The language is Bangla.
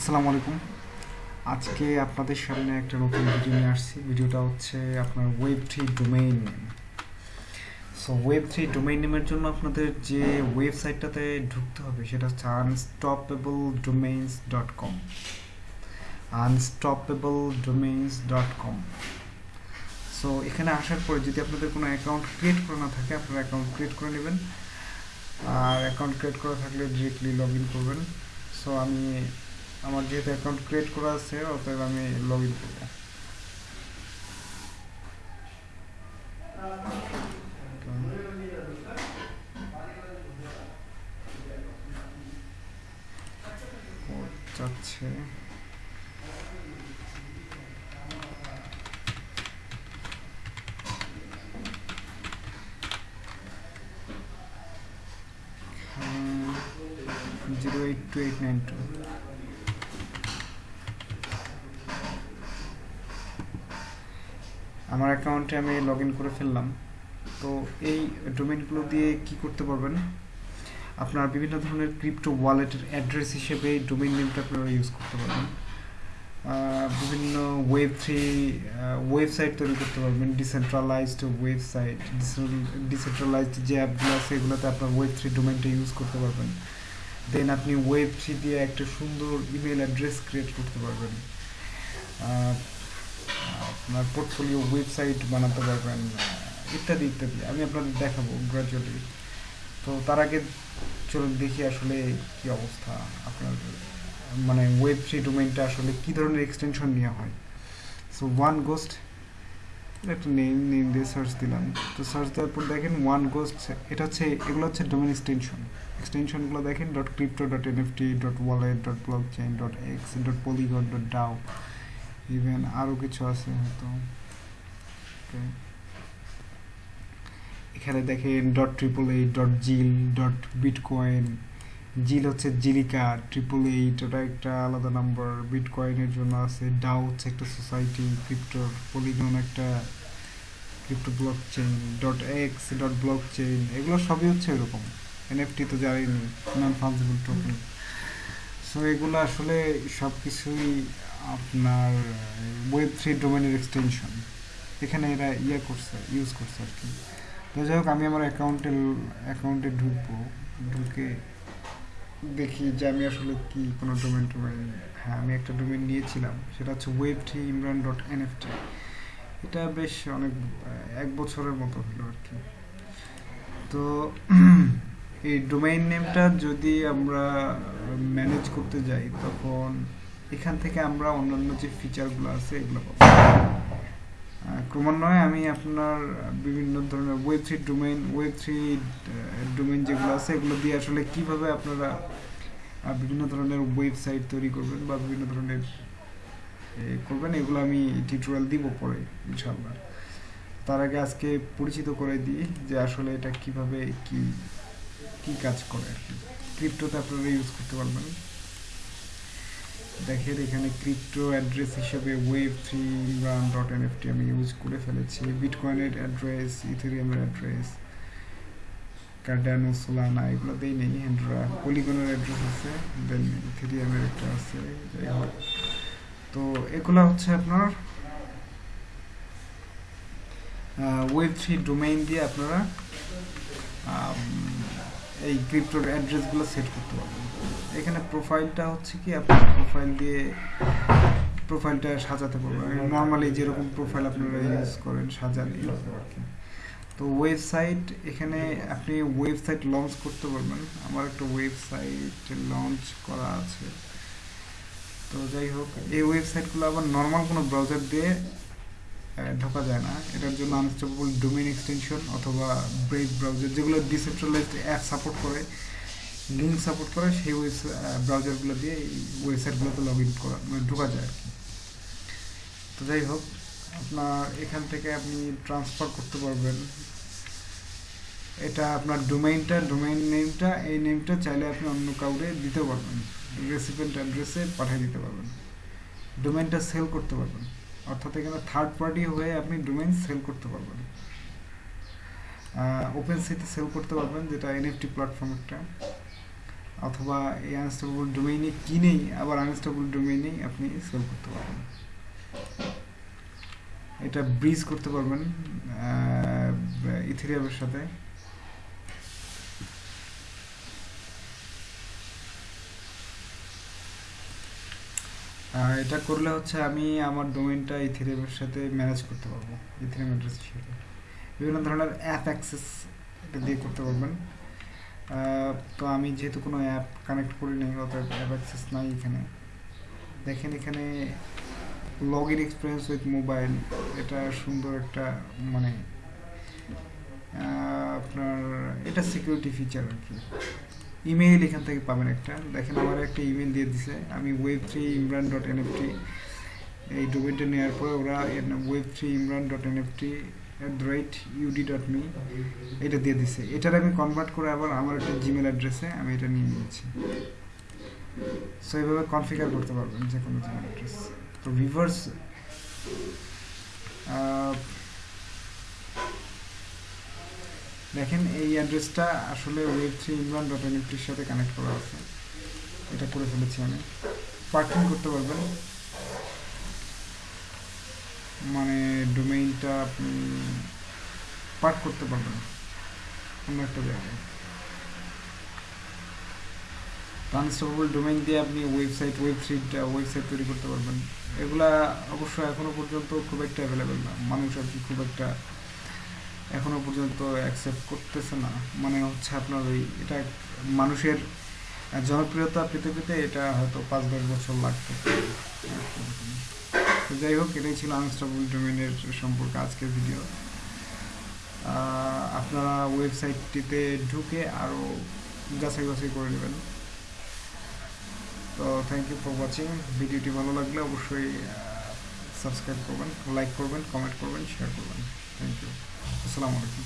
আসসালামু আলাইকুম। আজকে আপনাদের সামনে একটা নতুন ভিডিও নিয়ে আসছি। ভিডিওটা হচ্ছে আপনার web three domain name so web three domain নেমের জন্য আপনাদের যে ওয়েবসাইটটাতে ঢুকতে হবে, সেটা হচ্ছে unstoppable domains dot com unstoppable domains dot com so এখানে আসার পরে যদি আপনাদের কোনো অ্যাকাউন্ট ক্রিয়েট করা না থাকে, আপনারা অ্যাকাউন্ট ক্রিয়েট করে নেবেন। আর অ্যাকাউন্ট ক্রিয়েট করা থাকলে ডিরেক্টলি লগ ইন করবেন। সো আমি আমার যেহেতু অ্যাকাউন্ট ক্রিয়েট করা আছে, অতএব আমি লগ ইন করব। যাচ্ছে zero eight two eight nine two আমার অ্যাকাউন্টে আমি লগ করে ফেললাম। তো এই ডোমেনগুলো দিয়ে কি করতে পারবেন? আপনার বিভিন্ন ধরনের ক্রিপ্টো ওয়ালেটের অ্যাড্রেস হিসেবে এই ডোমেন নেমটা আপনারা ইউজ করতে পারবেন। বিভিন্ন ওয়েব থ্রি ওয়েবসাইট তৈরি করতে পারবেন। ডিসেন্ট্রালাইজড ওয়েবসাইট ডিসেন্ট্রালাইজড যে অ্যাপগুলো আছে এগুলোতে আপনার ওয়েব থ্রি ডোমেনটা ইউজ করতে পারবেন। দেন আপনি ওয়েব থ্রি দিয়ে একটা সুন্দর ইমেল অ্যাড্রেস ক্রিয়েট করতে পারবেন। আপনার পোর্টফোলিও ওয়েবসাইট বানাতে পারবেন ইত্যাদি ইত্যাদি। আমি আপনাদের দেখাবো গ্রাজুয়ালি তো তার আগে চলুন দেখি আসলে কি অবস্থা আপনার মানে ওয়েব থ্রি ডোমেনটা আসলে কি ধরনের এক্সটেনশন নেওয়া হয়। সো ওয়ান গোস্ট একটা নেম নেম দিয়ে সার্চ দিলাম। তো সার্চ দেওয়ার পর দেখেন ওয়ান গোস্ট এটা হচ্ছে, এগুলো হচ্ছে ডোমেন এক্সটেনশন এক্সটেনশনগুলো দেখেন dot crypto dot NFT dot wallet dot blockchain dot X dot Polygon dot DAO even আরও কিছু আছে হয়তো। এখানে দেখেন dot triple eight dot Zil dot Bitcoin Zil হচ্ছে জিলিকা ট্রিপল এইট ওটা একটা আলাদা নাম্বার বিটকয়েনের জন্য আছে ডাও হচ্ছে একটা সোসাইটি ক্রিপ্টোর পলিগন একটা crypto blockchain dot X dot blockchain এগুলো সবই হচ্ছে এরকম। এনএফটি তো জানিনি নন ফাংজিবল টোকেন সো এগুলো আসলে সব কিছুই আপনার ওয়েব থ্রি ডোমেনের এক্সটেনশন এখানে এরা ইয়ে করছে ইউজ করছে আর কি তো যাই হোক, আমি আমার অ্যাকাউন্টে অ্যাকাউন্টে ঢুকবো। ঢুকে দেখি যে আমি আসলে কি কোনো ডোমেন টোমেন হ্যাঁ আমি একটা ডোমেন নিয়েছিলাম। সেটা হচ্ছে web three Imran dot N NFT এটা বেশ অনেক এক বছরের মতো হলো আর কি তো এই ডোমেইন নেমটা যদি আমরা ম্যানেজ করতে যাই, তখন এখান থেকে আমরা অন্যান্য যে ফিচারগুলো আছে, এগুলো পাবো। ক্রমান্বয়ে আমি আপনার বিভিন্ন ধরনের web three domain web three domain যেগুলো আছে, এগুলো দিয়ে আসলে কীভাবে আপনারা বিভিন্ন ধরনের ওয়েবসাইট তৈরি করবেন বা বিভিন্ন ধরনের করবেন, এগুলো আমি টিউটোরিয়াল দিব পরে ইনশাল্লাহ তার আগে আজকে পরিচিত করে দিই যে আসলে এটা কীভাবে কি কি কাজ করে আর কি। ক্রিপ্টোতে আপনারা ইউজ করতে পারবেন। দেখেন, এখানে ক্রিপ্টো অ্যাড্রেস হিসেবে web three Imran dot NFT আমি ইউজ করে ফেলেছি। বিটকয়েনের অ্যাড্রেস ইথেরিয়ামের অ্যাড্রেস কার্ডানো সোলানা এগুলো দেই নেই। হ্যান্ড্রা পলিগনের অ্যাড্রেস আছে দেন ইথেরিয়ামের একটা আছে তো এগুলো হচ্ছে আপনার ওয়েব থ্রি ডোমেইন দিয়ে আপনারা এই ক্রিপ্টোর অ্যাড্রেসগুলো সেট করতে পারবেন। এখানে প্রোফাইলটা হচ্ছে কি আপনার প্রোফাইল দিয়ে প্রোফাইলটা সাজাতে পারবেন। নর্মালি যেরকম প্রোফাইল আপনারা ইউজ করেন সাজান তো ওয়েবসাইট এখানে আপনি ওয়েবসাইট লঞ্চ করতে পারবেন। আমার একটা ওয়েবসাইট লঞ্চ করা আছে। তো যাই হোক, এই ওয়েবসাইটগুলো আবার নর্মাল কোনো ব্রাউজার দিয়ে ঢোকা যায় না। এটার জন্য আনস্টেবল ডোমেন এক্সটেনশন অথবা ব্রেক ব্রাউজার যেগুলো ডিসেন্ট্রালাইজড অ্যাপ সাপোর্ট করে। লিঙ্ক সাপোর্ট করে সেই ব্রাউজারগুলো দিয়ে এই ওয়েবসাইটগুলোতে লগ ইন করা মানে ঢোকা যায় আর কি। তো যাই হোক, আপনার এখান থেকে আপনি ট্রান্সফার করতে পারবেন। এটা আপনার ডোমেইনটা ডোমেইন নেমটা এই নেমটা চাইলে আপনি অন্য কাউকে দিতে পারবেন। রেসিপেন্ট অ্যাড্রেসে পাঠিয়ে দিতে পারবেন। ডোমেইনটা সেল করতে পারবেন। অর্থাৎ এখানে থার্ড পার্টি হয়ে আপনি ডোমেইন সেল করতে পারবেন। ওপেন সিতে সেল করতে পারবেন, যেটা এনএফটি প্ল্যাটফর্ম একটা। অথবা এই আনস্টেবল ডোমেইনে কিনেই আবার আনস্টেবল ডোমেইনেই আপনি সেল করতে পারবেন। এটা ব্রিজ করতে পারবেন ইথেরিয়ামের সাথে। এটা করলে হচ্ছে আমি আমার ডোমেইনটা ইথেরিয়ামের সাথে ম্যানেজ করতে পারব ইথেরিয়াম অ্যাড্রেসের সাথে বিভিন্ন ধরনের অ্যাপ অ্যাক্সেস এটা দিয়ে করতে পারবেন। তো আমি যেহেতু কোনো অ্যাপ কানেক্ট করি নাই অতএব অ্যাপ অ্যাক্সেস নাই এখানে। দেখেন এখানে log in experience with mobile এটা সুন্দর একটা মানে আপনার এটা সিকিউরিটি ফিচার আর কি। ইমেইল এখান থেকে পাবেন একটা। দেখেন আমার একটা ইমেল দিয়ে দিছে, আমি web three Imran dot N NFT এই ডোমেনটা নেওয়ার পরে ওরা web three Imran dot N NFT at the rate UD dot me এটা দিয়ে দিছে। এটার আমি কনভার্ট করে আবার আমার একটা জিমেল অ্যাড্রেসে আমি এটা নিয়ে নিয়েছি। সো এইভাবে কনফিগার করতে পারবেন যে কোনো জিমেল অ্যাড্রেস তো ভিভার্স দেখেন এই অ্যাড্রেসটা আসলে ওয়েব থ্রি ইমরান ডট এনএফটির সাথে কানেক্ট করা আছে। এটা করে ফেলেছি আমি। পার্কিং করতে পারবেন। মানে ডোমেইনটা পার্ক করতে পারবেন অন্য একটা জায়গায়। ট্রান্সফারেবল ডোমেইন দিয়ে আপনি ওয়েবসাইট ওয়েব থ্রিটা ওয়েবসাইট তৈরি করতে পারবেন। এগুলা অবশ্য এখনও পর্যন্ত খুব একটা অ্যাভেলেবেল না। মানুষ আর কি খুব একটা এখনও পর্যন্ত অ্যাকসেপ্ট করতেছে না। মানে হচ্ছে আপনার ওই এটা মানুষের জনপ্রিয়তা পেতে পেতে এটা হয়তো পাঁচ দশ বছর লাগতে পারে। তো যাই হোক, এটাই ছিল আনস্টেবল ডোমেনের সম্পর্কে আজকের ভিডিও আপনারা ওয়েবসাইটটিতে ঢুকে আরও যাচাই বাছাই করে নেবেন। তো থ্যাংক ইউ ফর ওয়াচিং ভিডিওটি ভালো লাগলে অবশ্যই সাবস্ক্রাইব করবেন লাইক করবেন কমেন্ট করবেন শেয়ার করবেন। থ্যাংক ইউ আসসালামু আলাইকুম।